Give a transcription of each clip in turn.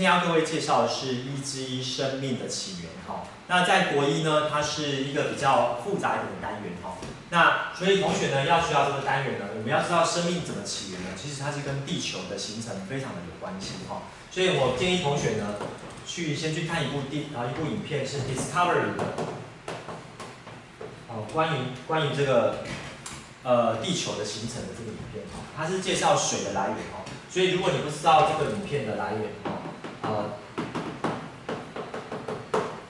今天要各位介绍的是一之一生命的起源哈。那在国一呢，它是一个比较复杂一点的单元哈。那所以同学呢要学到这个单元呢，我们要知道生命怎么起源呢？其实它是跟地球的形成非常的有关系哈。所以我建议同学呢，去先去看一部电啊一部影片是 Discovery 的，哦关于关于这个呃地球的形成的这个影片哈，它是介绍水的来源哈。所以如果你不知道这个影片的来源哈。呃，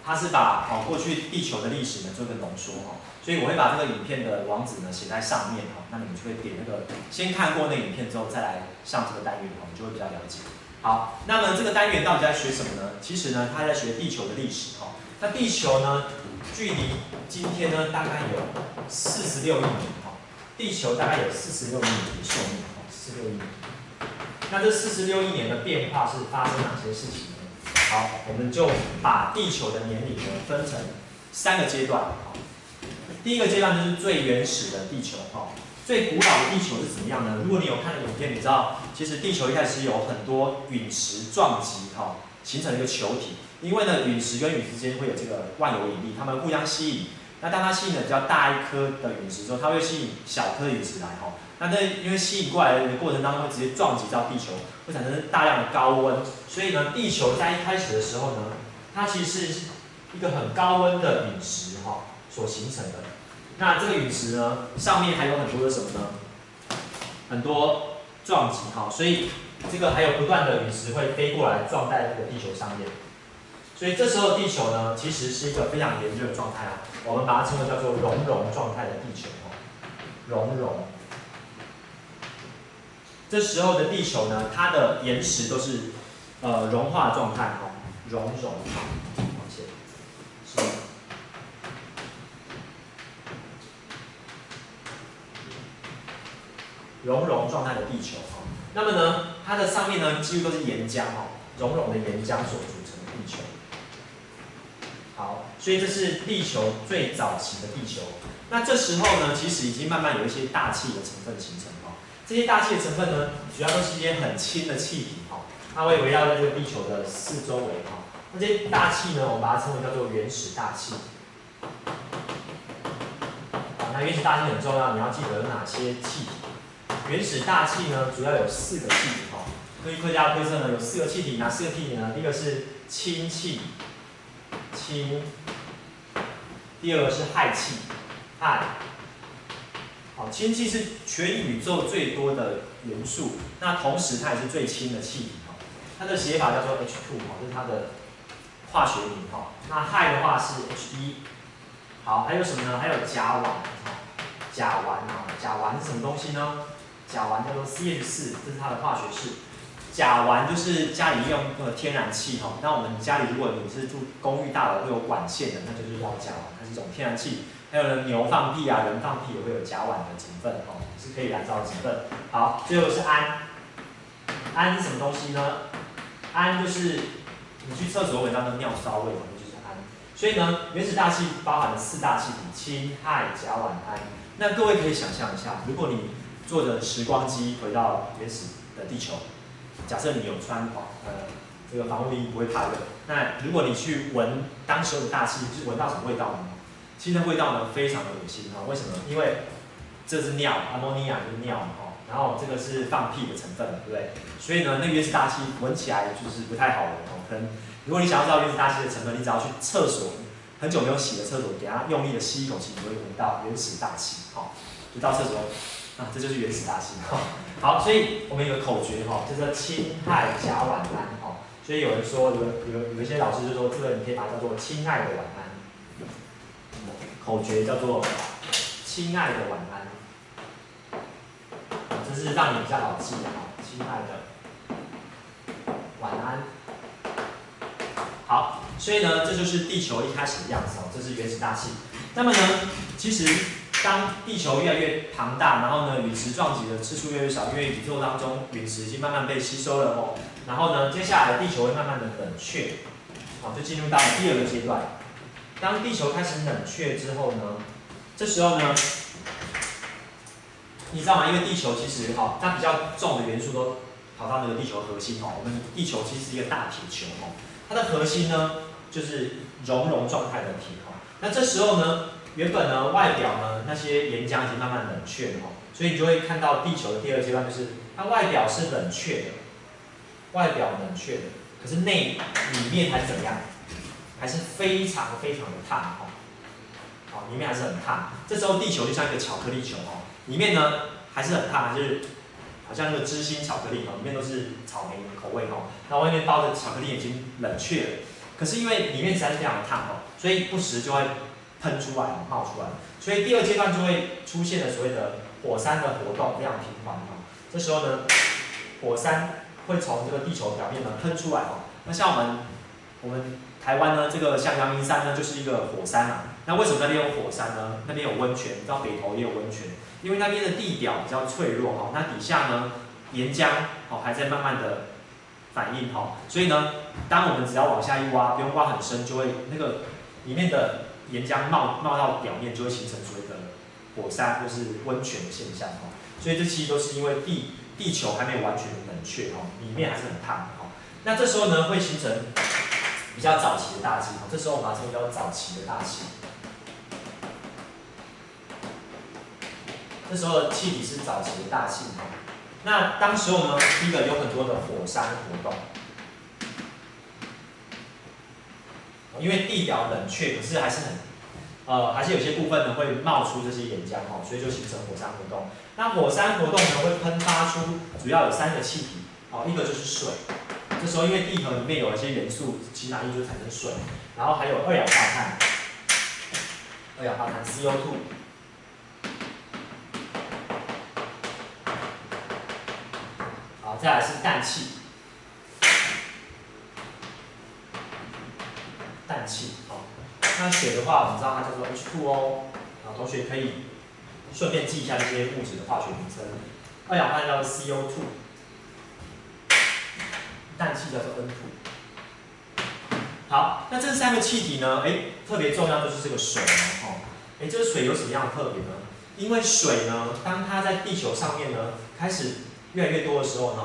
它是把哦过去地球的历史呢做一个浓缩哈，所以我会把这个影片的网址呢写在上面哈，那你们就会点那个先看过那影片之后再来上这个单元哈，你就会比较了解。好，那么这个单元到底在学什么呢？其实呢，它在学地球的历史哈。那地球呢，距离今天呢大概有四十六亿年哈，地球大概有四十六亿年的寿命哈，四十六亿年。那这四十六亿年的变化是发生哪些事情呢？好，我们就把地球的年龄呢分成三个阶段。第一个阶段就是最原始的地球，哈，最古老的地球是怎么样呢？如果你有看影片，你知道其实地球一开始有很多陨石撞击，哈，形成一个球体。因为呢，陨石跟陨石之间会有这个万有引力，它们互相吸引。那当它吸引了比较大一颗的陨石之后，它会吸引小颗陨石来，哈。那在因为吸引过来的过程当中会直接撞击到地球，会产生大量的高温，所以呢，地球在一开始的时候呢，它其实是一个很高温的陨石哈所形成的。那这个陨石呢，上面还有很多的什么呢？很多撞击哈，所以这个还有不断的陨石会飞过来撞在这个地球上面。所以这时候地球呢，其实是一个非常炎热的状态啊，我们把它称为叫做熔融状态的地球哈，熔融。这时候的地球呢，它的岩石都是呃融化状态哈，熔融，往前，是熔融状态的地球哈。那么呢，它的上面呢，几乎都是岩浆哈，熔融的岩浆所组成的地球。好，所以这是地球最早期的地球。那这时候呢，其实已经慢慢有一些大气的成分形成。这些大气的成分呢，主要都是一些很轻的气体哈，它会围绕在这个地球的四周围哈。那这些大气呢，我们把它称为叫做原始大气。那原始大气很重要，你要记得有哪些气体。原始大气呢，主要有四个气体哈。科学家推测呢，有四个气体，哪四个气体呢？第一个是氢气，氢；第二个是氦气，氦。氢气是全宇宙最多的元素，那同时它也是最轻的气体哈。它的写法叫做 H2 哈，这是它的化学名哈。那氦的话是 H1。好，还有什么呢？还有甲烷哈，甲烷啊，甲烷是什么东西呢？甲烷叫做 CH4，这是它的化学式。甲烷就是家里用的天然气哈。那我们家里如果你是住公寓大楼会有管线的，那就是要甲烷，它是一种天然气。还有呢，牛放屁啊，人放屁也会有甲烷的成分哦，是可以燃烧的成分。好，最后是氨，氨是什么东西呢？氨就是你去厕所闻到的尿骚味，那就是氨。所以呢，原始大气包含了四大气体：氢、氦、甲烷、氨。那各位可以想象一下，如果你坐着时光机回到原始的地球，假设你有穿防呃这个防护衣，不会怕热。那如果你去闻当时的大气，是闻到什么味道呢？其实味道呢非常的恶心哈，为什么？因为这是尿，阿莫尼亚就是尿嘛哈，然后这个是放屁的成分，对不对？所以呢，那原始大气闻起来就是不太好闻哦。可能如果你想要知道原始大气的成分，你只要去厕所，很久没有洗的厕所，给它用力的吸一口气，你会闻到原始大气哈。就到厕所啊，这就是原始大气哈。好，所以我们有个口诀哈，叫做氢氦甲烷胺哈。所以有人说，有有有一些老师就说，这个你可以把它叫做氢氦的烷胺。口诀叫做“亲爱的晚安”，这是让你比较好记的哈。亲爱的晚安，好，所以呢，这就是地球一开始的样子哦，这是原始大气。那么呢，其实当地球越来越庞大，然后呢，陨石撞击的次数越来越少，因为宇宙当中陨石已经慢慢被吸收了哦。然后呢，接下来地球会慢慢的冷却，好，就进入到第二个阶段。当地球开始冷却之后呢，这时候呢，你知道吗？因为地球其实哈，它比较重的元素都跑到那个地球核心哦。我们地球其实是一个大铁球哦，它的核心呢就是熔融状态的铁哦。那这时候呢，原本呢外表呢那些岩浆已经慢慢冷却了哦，所以你就会看到地球的第二阶段就是它外表是冷却的，外表冷却的，可是内里面还是怎么样？还是非常非常的烫哦。好，里面还是很烫。这时候地球就像一个巧克力球哦，里面呢还是很烫，就是好像那个芝心巧克力哦，里面都是草莓口味哦。那外面包的巧克力已经冷却了，可是因为里面实在是非常的烫哦，所以不时就会喷出来，冒出来。所以第二阶段就会出现了所谓的火山的活动非常频繁哦。这时候呢，火山会从这个地球表面呢喷出来哦。那像我们我们台湾呢，这个像阳明山呢就是一个火山啊。那为什么那边有火山呢？那边有温泉，到北投也有温泉，因为那边的地表比较脆弱哈，那底下呢岩浆哦还在慢慢的反应哈，所以呢，当我们只要往下一挖，不用挖很深，就会那个里面的岩浆冒冒到表面，就会形成所谓的火山或是温泉的现象哈。所以这其实都是因为地地球还没有完全冷却哈，里面还是很烫哈。那这时候呢会形成比较早期的大气，这时候我们把这个叫早期的大气。这时候的气体是早期的大气，那当时候呢，第一个有很多的火山活动，因为地表冷却，可是还是很，呃，还是有些部分呢会冒出这些岩浆哈，所以就形成火山活动。那火山活动呢会喷发出主要有三个气体，哦，一个就是水，这时候因为地核里面有一些元素，其哪一就产生水，然后还有二氧化碳，二氧化碳 CO2 好。再来是氮气，氮气，好，那水的话，我们知道它叫做 H2O，啊，同学可以顺便记一下这些物质的化学名称。二氧化碳叫做 CO2，氮气叫做 N2。好，那这三个气体呢，哎，特别重要就是这个水哦，哎，这个水有什么样的特别呢？因为水呢，当它在地球上面呢，开始越来越多的时候呢，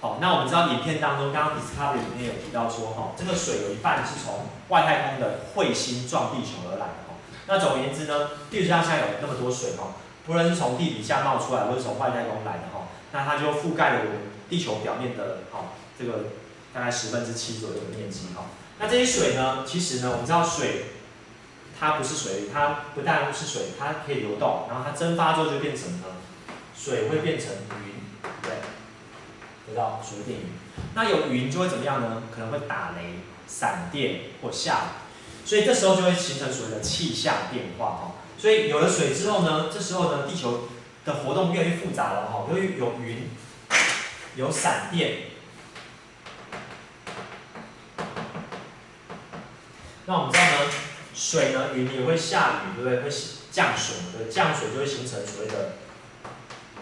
好，那我们知道影片当中，刚刚 Discovery 里面有提到说，哈，这个水有一半是从外太空的彗星撞地球而来的，哈。那总而言之呢，地球上现在有那么多水，哈，不论是从地底下冒出来，或是从外太空来的，哈，那它就覆盖了我们地球表面的，哈，这个大概十分之七左右的面积，哈。那这些水呢，其实呢，我们知道水它不是水，它不但是水，它可以流动，然后它蒸发之后就变成呢，水会变成云。得到所谓电云，那有云就会怎么样呢？可能会打雷、闪电或下雨，所以这时候就会形成所谓的气象变化哈。所以有了水之后呢，这时候呢，地球的活动越来越复杂了哈。由于有云、有闪电，那我们知道呢，水呢，云也会下雨，对不对？会降水，对，降水就会形成所谓的，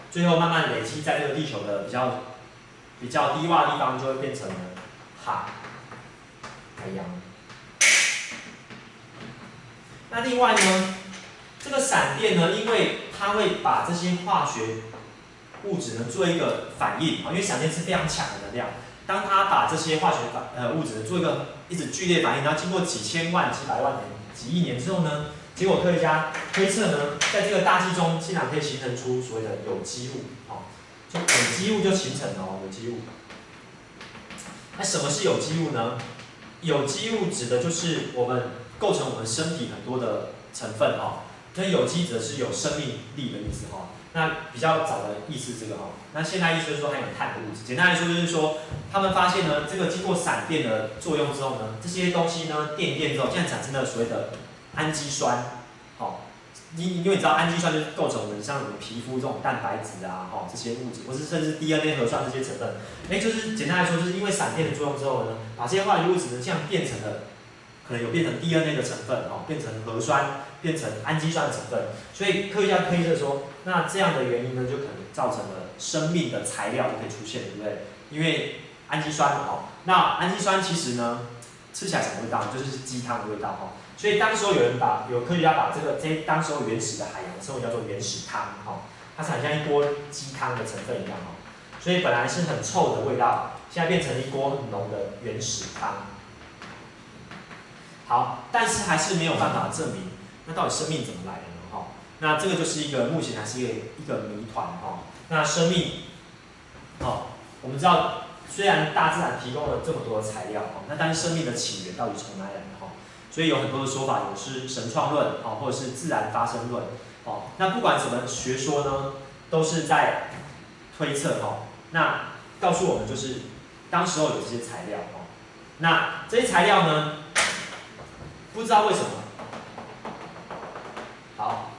最后慢慢累积在这个地球的比较。比较低洼的地方就会变成了海、海洋。那另外呢，这个闪电呢，因为它会把这些化学物质呢做一个反应啊，因为闪电是非常强的能量。当它把这些化学反呃物质做一个一直剧烈反应，然后经过几千万、几百万年、几亿年之后呢，结果科学家推测呢，在这个大气中竟然可以形成出所谓的有机物啊。有机物就形成了，有机物。那什么是有机物呢？有机物指的就是我们构成我们身体很多的成分那有机则是有生命力的意思哈。那比较早的意思这个哈。那现在意思就是说含有碳的物质。简单来说就是说，他们发现呢，这个经过闪电的作用之后呢，这些东西呢电电之后，现在产生了所谓的氨基酸。好因因为你知道氨基酸就是构成我们像什么皮肤这种蛋白质啊，哈这些物质，或是甚至 DNA 核酸这些成分，哎，就是简单来说，就是因为闪电的作用之后呢，把这些化学物质呢这样变成了，可能有变成 DNA 的成分，哦，变成核酸，变成氨基酸的成分，所以科学家推测说，那这样的原因呢，就可能造成了生命的材料就可以出现，对不对？因为氨基酸，哦，那氨基酸其实呢，吃起来什么味道？就是鸡汤的味道，哈。所以当时候有人把有科学家把这个这当时候原始的海洋称为叫做原始汤哈，它产像一锅鸡汤的成分一样哈。所以本来是很臭的味道，现在变成一锅很浓的原始汤。好，但是还是没有办法证明，那到底生命怎么来的呢？哈，那这个就是一个目前还是一个一个谜团哈。那生命，哦，我们知道虽然大自然提供了这么多的材料哈，那但是生命的起源到底从哪里来的哈？所以有很多的说法，有是神创论哦，或者是自然发生论哦。那不管什么学说呢，都是在推测哈。那告诉我们就是当时候有这些材料哦。那这些材料呢？不知道为什么，好，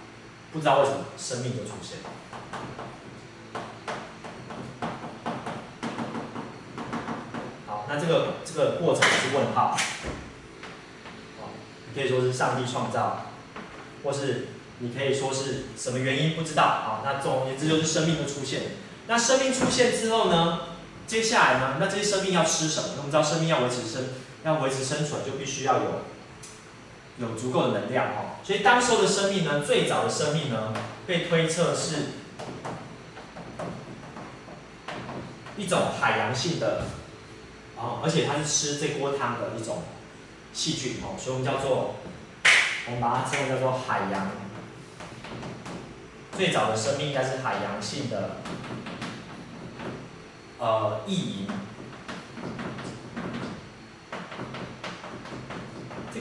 不知道为什么生命就出现了。好，那这个这个过程是问号，哦，你可以说是上帝创造，或是你可以说是什么原因不知道，好，那总而言之就是生命的出现。那生命出现之后呢，接下来呢，那这些生命要吃什么？我们知道生命要维持生，要维持生存，就必须要有。有足够的能量哦，所以当时候的生命呢，最早的生命呢，被推测是一种海洋性的，哦，而且它是吃这锅汤的一种细菌哦，所以我们叫做，我们把它称为叫做海洋。最早的生命应该是海洋性的，呃，异营。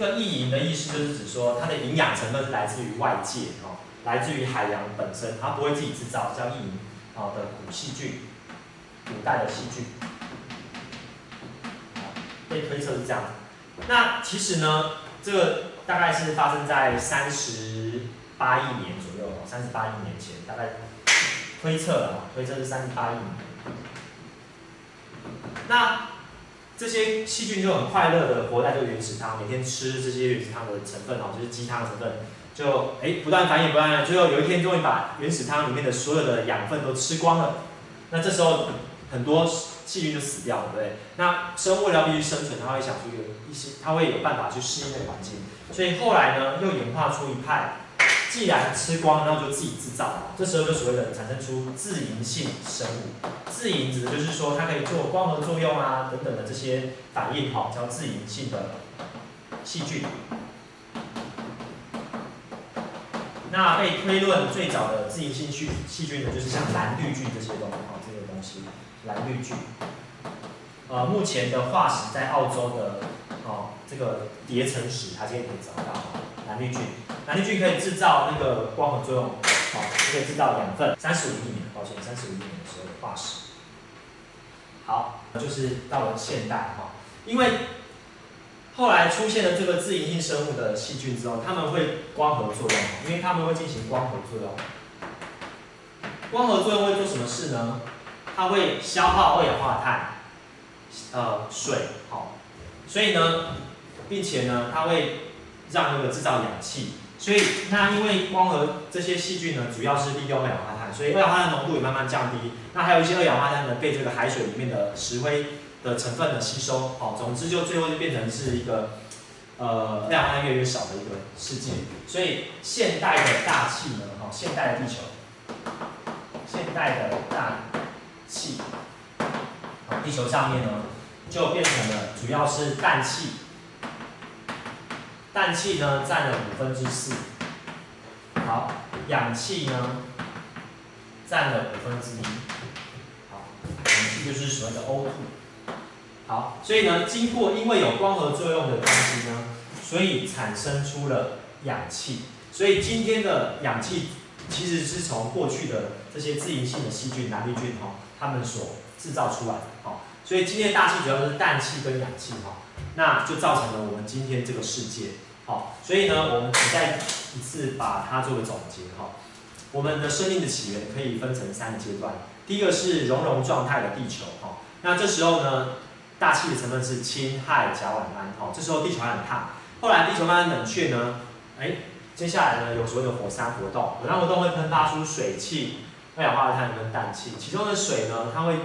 个异营的意思就是指说，它的营养成分是来自于外界哦，来自于海洋本身，它不会自己制造，叫异营哦的古细菌，古代的细菌，被推测是这样。那其实呢，这个大概是发生在三十八亿年左右，三十八亿年前，大概推测了，推测是三十八亿年。那这些细菌就很快乐的活在这个原始汤，每天吃这些原始汤的成分哦，就是鸡汤的成分，就哎不断繁衍，不断，最后有一天终于把原始汤里面的所有的养分都吃光了。那这时候很多细菌就死掉了，对不对？那生物要必须生存，它会想出一个一些，它会有办法去适应那个环境。所以后来呢，又演化出一派。既然吃光，那就自己制造。这时候就所谓的产生出自营性生物。自营指的就是说它可以做光合作用啊等等的这些反应，哈，叫自营性的细菌。那被推论最早的自营性细细菌呢，就是像蓝绿菌这些东西，哈，这些东西，蓝绿菌。呃，目前的化石在澳洲的，哦，这个叠层石，它这边可以找到蓝绿菌。蓝绿菌可以制造那个光合作用，好，可以制造养分。三十五亿年，抱歉，三十五亿年的时候的化石。好，就是到了现代哈，因为后来出现了这个自营性生物的细菌之后，它们会光合作用，因为它们会进行光合作用。光合作用会做什么事呢？它会消耗二氧化碳，呃，水，好，所以呢，并且呢，它会让那个制造氧气。所以，那因为光合这些细菌呢，主要是利用二氧化碳，所以二氧化碳浓度也慢慢降低。那还有一些二氧化碳呢，被这个海水里面的石灰的成分呢吸收。好，总之就最后就变成是一个，呃，二氧化碳越来越少的一个世界。所以，现代的大气呢，哈，现代的地球，现代的大气，好，地球上面呢，就变成了主要是氮气。氮气呢占了五分之四，好，氧气呢占了五分之一，好，氧气就是所谓的 O2，好，所以呢，经过因为有光合作用的关系呢，所以产生出了氧气，所以今天的氧气其实是从过去的这些自营性的细菌蓝绿菌哈，它们所制造出来的，好，所以今天大气主要就是氮气跟氧气哈。那就造成了我们今天这个世界，好，所以呢，我们再一次把它做个总结哈。我们的生命的起源可以分成三个阶段，第一个是熔融状态的地球哈，那这时候呢，大气的成分是氢、氦、甲烷胺，哈，这时候地球还很烫。后来地球慢慢冷却呢，哎，接下来呢有所谓的火山活动，火山活动会喷发出水汽、二氧化碳跟氮气，其中的水呢，它会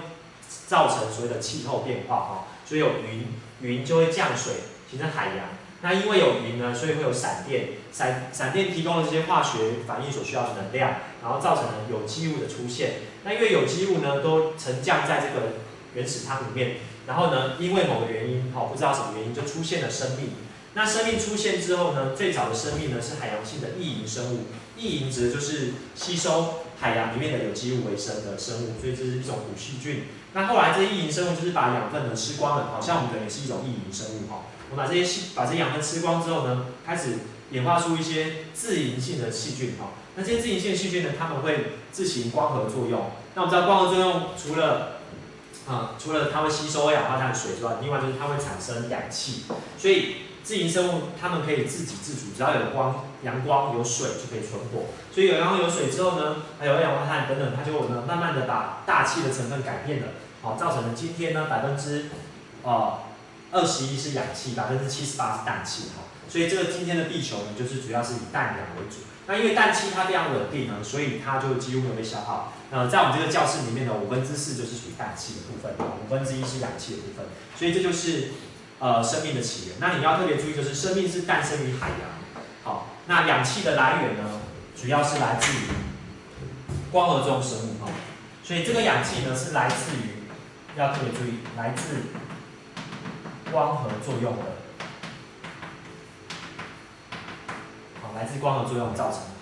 造成所谓的气候变化哈，所以有云。云就会降水，形成海洋。那因为有云呢，所以会有闪电，闪闪电提供了这些化学反应所需要的能量，然后造成了有机物的出现。那因为有机物呢都沉降在这个原始汤里面，然后呢因为某个原因，好不知道什么原因就出现了生命。那生命出现之后呢，最早的生命呢是海洋性的异营生物，异营指的就是吸收海洋里面的有机物为生的生物，所以这是一种古细菌。那后来这些异营生物就是把养分呢吃光了，好像我们人也是一种异营生物哈。我把这些细把这养分吃光之后呢，开始演化出一些自营性的细菌哈。那这些自营性的细菌呢，它们会自行光合作用。那我们知道光合作用除了啊除了它会吸收二氧化碳水之外，另外就是它会产生氧气，所以。自营生物它们可以自给自足，只要有光、阳光、有水就可以存活。所以有阳光、有水之后呢，还有二氧化碳等等，它就呢慢慢的把大气的成分改变了，好，造成了今天呢百分之呃二十一是氧气，百分之七十八是氮气，哈。所以这个今天的地球呢，就是主要是以氮氧为主。那因为氮气它非常稳定呢，所以它就几乎没有被消耗。那在我们这个教室里面呢，五分之四就是属于氮气的部分，五分之一是氧气的部分。所以这就是。呃，生命的起源，那你要特别注意，就是生命是诞生于海洋。好，那氧气的来源呢，主要是来自于光合作用生物。哈，所以这个氧气呢，是来自于，要特别注意，来自光合作用的。好，来自光合作用造成的。